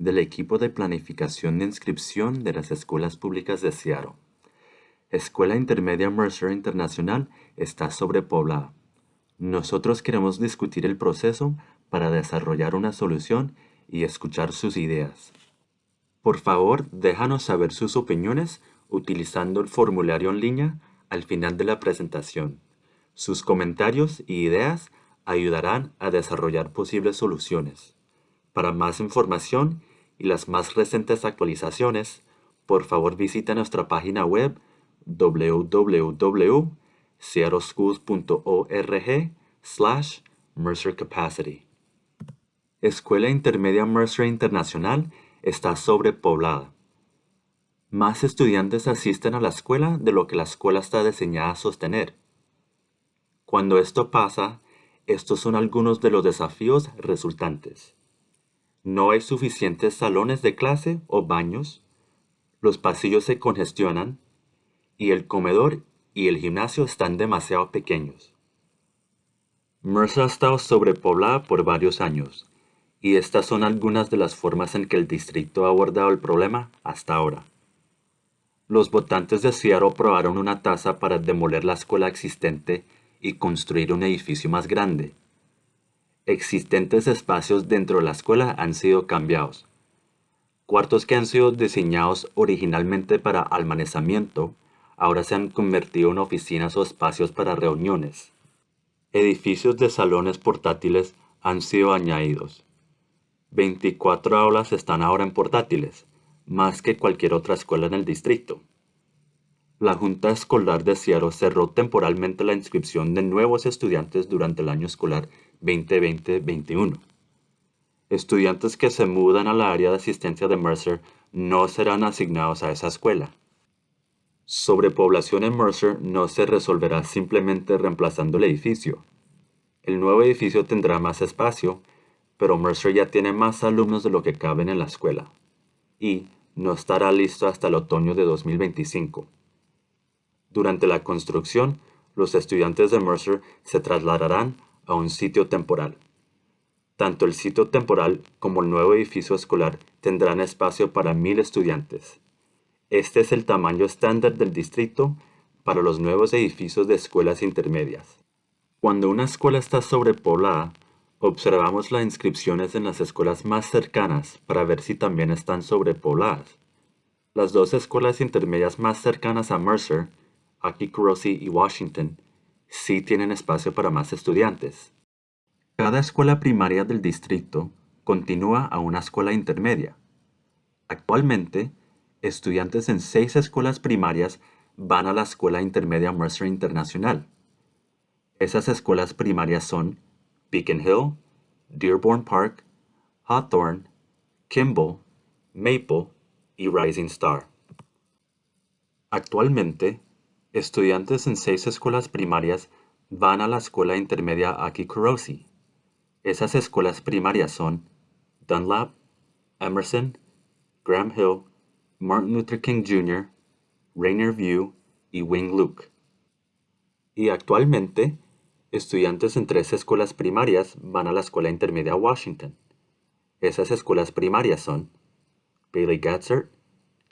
del equipo de planificación de inscripción de las escuelas públicas de Seattle. Escuela Intermedia Mercer Internacional está sobrepoblada. Nosotros queremos discutir el proceso para desarrollar una solución y escuchar sus ideas. Por favor, déjanos saber sus opiniones utilizando el formulario en línea al final de la presentación. Sus comentarios y ideas ayudarán a desarrollar posibles soluciones. Para más información y las más recientes actualizaciones, por favor visita nuestra página web www.seattleschools.org slash Mercer Capacity. Escuela Intermedia Mercer Internacional está sobrepoblada. Más estudiantes asisten a la escuela de lo que la escuela está diseñada a sostener. Cuando esto pasa, estos son algunos de los desafíos resultantes. No hay suficientes salones de clase o baños, los pasillos se congestionan y el comedor y el gimnasio están demasiado pequeños. Mercer ha estado sobrepoblada por varios años, y estas son algunas de las formas en que el distrito ha abordado el problema hasta ahora. Los votantes de Seattle aprobaron una tasa para demoler la escuela existente y construir un edificio más grande. Existentes espacios dentro de la escuela han sido cambiados. Cuartos que han sido diseñados originalmente para almacenamiento ahora se han convertido en oficinas o espacios para reuniones. Edificios de salones portátiles han sido añadidos. 24 aulas están ahora en portátiles, más que cualquier otra escuela en el distrito. La Junta Escolar de Seattle cerró temporalmente la inscripción de nuevos estudiantes durante el año escolar 2020-21. Estudiantes que se mudan a la área de asistencia de Mercer no serán asignados a esa escuela. Sobrepoblación en Mercer no se resolverá simplemente reemplazando el edificio. El nuevo edificio tendrá más espacio, pero Mercer ya tiene más alumnos de lo que caben en la escuela, y no estará listo hasta el otoño de 2025. Durante la construcción, los estudiantes de Mercer se trasladarán a un sitio temporal. Tanto el sitio temporal como el nuevo edificio escolar tendrán espacio para mil estudiantes. Este es el tamaño estándar del distrito para los nuevos edificios de escuelas intermedias. Cuando una escuela está sobrepoblada, observamos las inscripciones en las escuelas más cercanas para ver si también están sobrepobladas. Las dos escuelas intermedias más cercanas a Mercer, aquí Kurosi y Washington, sí tienen espacio para más estudiantes. Cada escuela primaria del distrito continúa a una escuela intermedia. Actualmente, estudiantes en seis escuelas primarias van a la Escuela Intermedia Mercer Internacional. Esas escuelas primarias son Beacon Hill, Dearborn Park, Hawthorne, Kimball, Maple y Rising Star. Actualmente, estudiantes en seis escuelas primarias van a la escuela intermedia Aki Kurosi. Esas escuelas primarias son Dunlap, Emerson, Graham Hill, Martin Luther King Jr., Rainier View y Wing Luke. Y actualmente, estudiantes en tres escuelas primarias van a la escuela intermedia Washington. Esas escuelas primarias son Bailey Gatzer,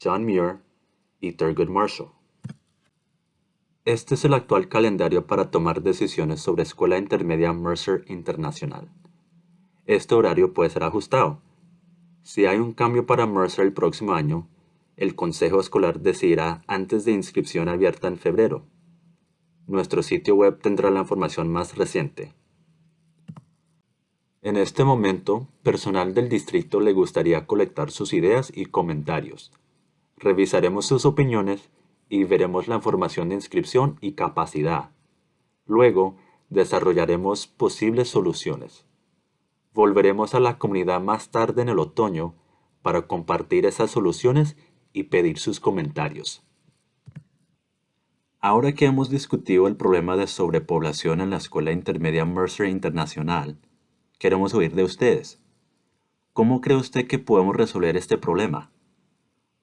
John Muir y Thurgood Marshall. Este es el actual calendario para tomar decisiones sobre Escuela Intermedia Mercer Internacional. Este horario puede ser ajustado. Si hay un cambio para Mercer el próximo año, el Consejo Escolar decidirá antes de inscripción abierta en febrero. Nuestro sitio web tendrá la información más reciente. En este momento, personal del distrito le gustaría colectar sus ideas y comentarios. Revisaremos sus opiniones y veremos la información de inscripción y capacidad. Luego, desarrollaremos posibles soluciones. Volveremos a la comunidad más tarde en el otoño para compartir esas soluciones y pedir sus comentarios. Ahora que hemos discutido el problema de sobrepoblación en la Escuela Intermedia Mercer Internacional, queremos oír de ustedes. ¿Cómo cree usted que podemos resolver este problema?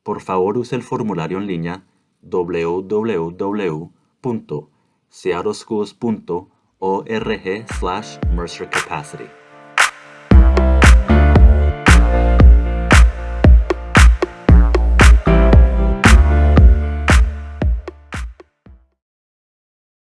Por favor use el formulario en línea www.seattleschools.org slash Mercer Capacity.